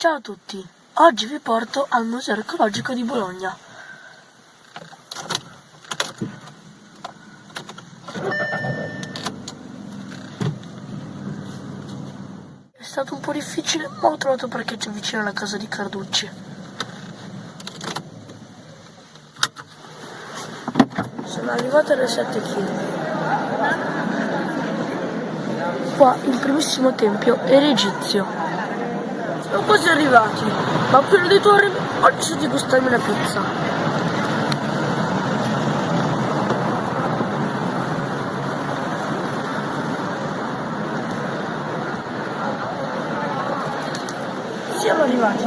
Ciao a tutti, oggi vi porto al Museo Archeologico di Bologna. È stato un po' difficile, ma ho trovato parcheggio vicino alla casa di Carducci. Sono arrivato alle 7 km. Qua il primissimo tempio era egizio. Siamo quasi arrivati, ma appena di torre ho deciso di gustarmi la pizza. Siamo arrivati.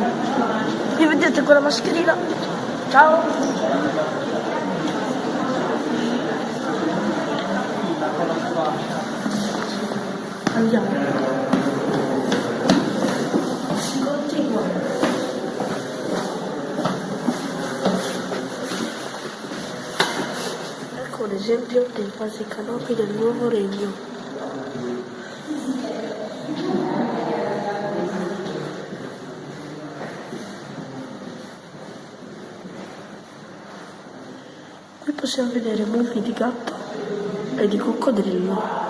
Mi vedete con la mascherina? Ciao! Andiamo. Ecco un esempio dei vasi canopi del nuovo regno. Qui possiamo vedere mucchi di gatto e di coccodrillo.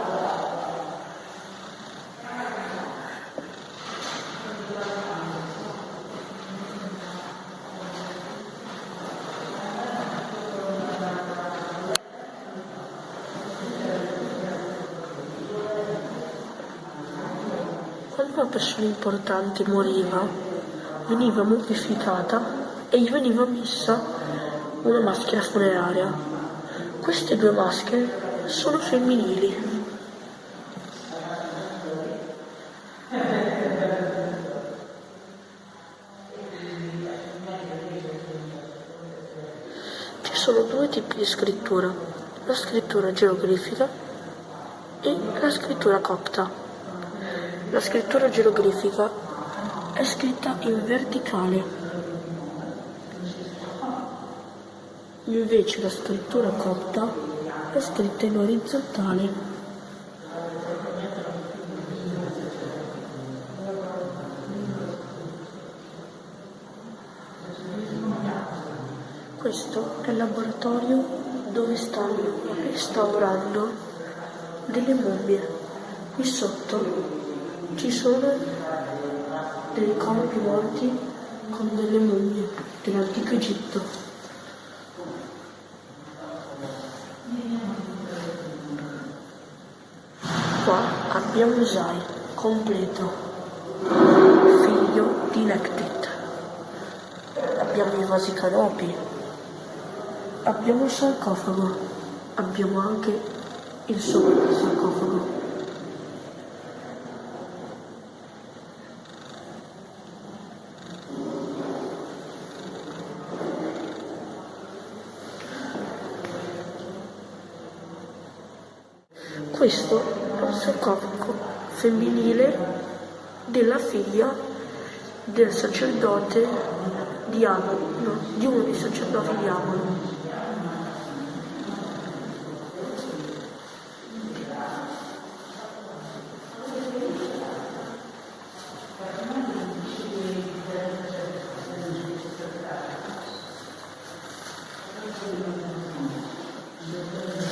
Una persona importante moriva, veniva mummificata e gli veniva messa una maschera funeraria. Queste due maschere sono femminili. Ci sono due tipi di scrittura, la scrittura geroglifica e la scrittura copta. La scrittura geroglifica è scritta in verticale, invece la scrittura copta è scritta in orizzontale. Questo è il laboratorio dove stanno restaurando delle mummie. Qui sotto ci sono dei corpi morti con delle mummie dell'antico Egitto. Qua abbiamo Usai, completo, figlio di Nectit. Abbiamo i vasi canopi, abbiamo il sarcofago, abbiamo anche il sopra sarcofago. questo è un sarcofago femminile della figlia del sacerdote di Amon, no, di uno dei sacerdoti di Amon. Thank